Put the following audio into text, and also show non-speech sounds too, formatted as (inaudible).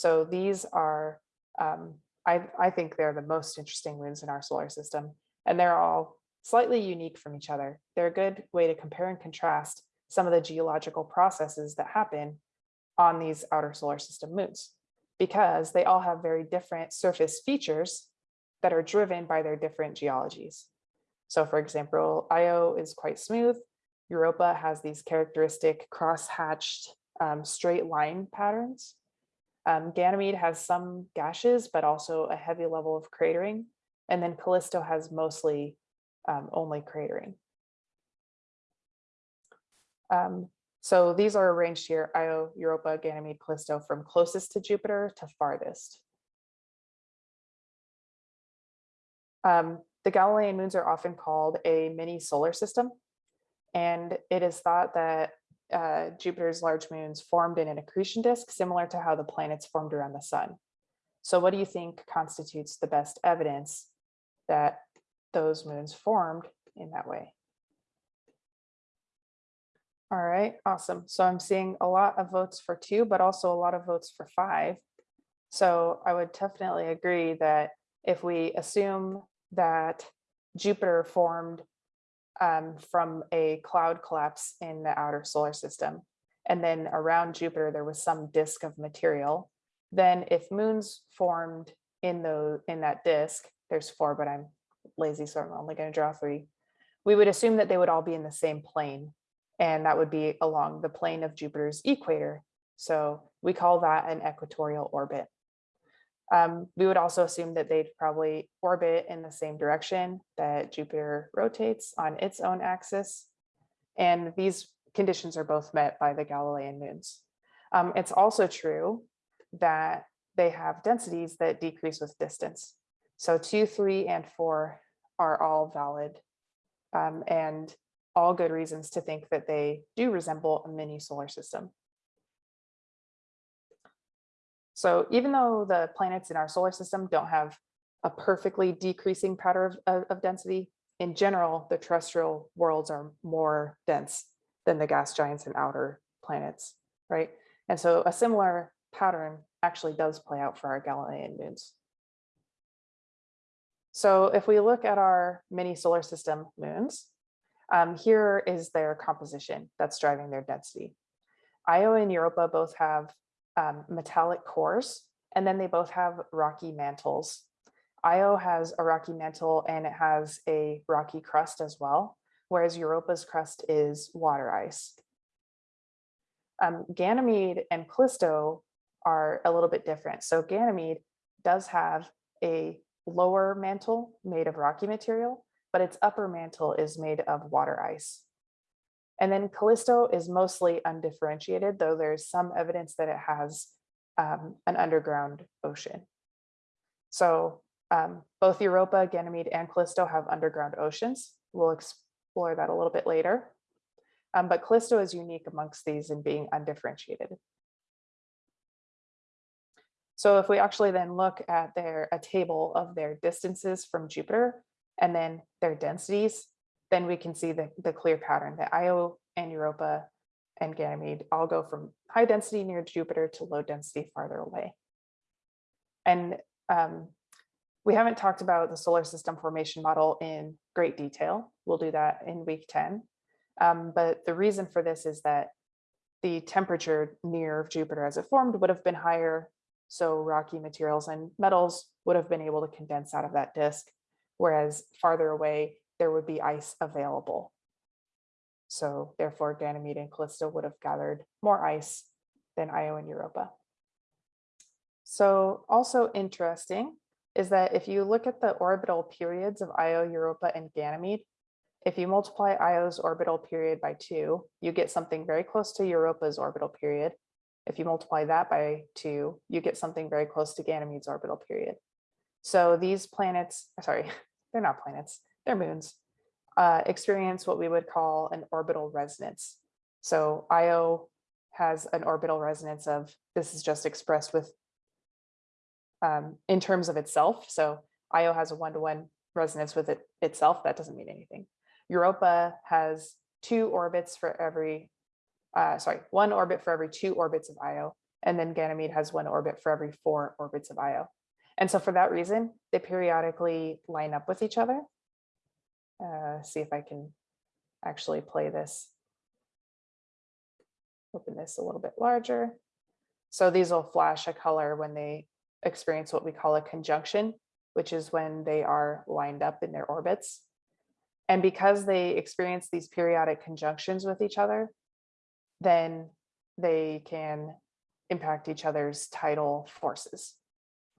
So these are, um, I, I think they're the most interesting moons in our solar system, and they're all slightly unique from each other. They're a good way to compare and contrast some of the geological processes that happen on these outer solar system moons, because they all have very different surface features that are driven by their different geologies. So for example, Io is quite smooth. Europa has these characteristic cross-hatched um, straight line patterns. Um, Ganymede has some gashes, but also a heavy level of cratering. And then Callisto has mostly um, only cratering. Um, so these are arranged here, Io, Europa, Ganymede, Callisto from closest to Jupiter to farthest. Um, the Galilean moons are often called a mini solar system. And it is thought that uh, Jupiter's large moons formed in an accretion disk, similar to how the planets formed around the sun. So what do you think constitutes the best evidence that those moons formed in that way? All right, awesome. So I'm seeing a lot of votes for two, but also a lot of votes for five. So I would definitely agree that if we assume that Jupiter formed um, from a cloud collapse in the outer solar system. And then around Jupiter, there was some disk of material. Then if moons formed in the in that disk, there's four, but I'm lazy, so I'm only going to draw three. We would assume that they would all be in the same plane, and that would be along the plane of Jupiter's equator. So we call that an equatorial orbit. Um, we would also assume that they'd probably orbit in the same direction that Jupiter rotates on its own axis. And these conditions are both met by the Galilean moons. Um, it's also true that they have densities that decrease with distance. So two, three, and four are all valid um, and all good reasons to think that they do resemble a mini solar system. So even though the planets in our solar system don't have a perfectly decreasing pattern of, of, density, in general, the terrestrial worlds are more dense than the gas giants and outer planets, right? And so a similar pattern actually does play out for our Galilean moons. So if we look at our mini solar system moons, um, here is their composition that's driving their density. Io and Europa both have um, metallic cores, and then they both have rocky mantles. Io has a rocky mantle and it has a rocky crust as well, whereas Europa's crust is water ice. Um, Ganymede and Callisto are a little bit different. So Ganymede does have a lower mantle made of rocky material, but its upper mantle is made of water ice. And then Callisto is mostly undifferentiated, though there's some evidence that it has um, an underground ocean. So um, both Europa, Ganymede, and Callisto have underground oceans. We'll explore that a little bit later. Um, but Callisto is unique amongst these in being undifferentiated. So if we actually then look at their a table of their distances from Jupiter and then their densities, then we can see the, the clear pattern that Io and Europa and Ganymede all go from high density near Jupiter to low density farther away. And um, we haven't talked about the solar system formation model in great detail. We'll do that in week 10. Um, but the reason for this is that the temperature near Jupiter as it formed would have been higher. So rocky materials and metals would have been able to condense out of that disk, whereas farther away, there would be ice available. So therefore Ganymede and Callisto would have gathered more ice than Io and Europa. So also interesting is that if you look at the orbital periods of Io, Europa, and Ganymede, if you multiply Io's orbital period by two, you get something very close to Europa's orbital period. If you multiply that by two, you get something very close to Ganymede's orbital period. So these planets, sorry, (laughs) they're not planets, they're moons, uh, experience what we would call an orbital resonance. So Io has an orbital resonance of, this is just expressed with, um, in terms of itself. So Io has a one-to-one -one resonance with it itself. That doesn't mean anything. Europa has two orbits for every, uh, sorry, one orbit for every two orbits of Io. And then Ganymede has one orbit for every four orbits of Io. And so for that reason, they periodically line up with each other. Uh, see if I can actually play this. Open this a little bit larger. So these will flash a color when they experience what we call a conjunction, which is when they are lined up in their orbits. And because they experience these periodic conjunctions with each other, then they can impact each other's tidal forces.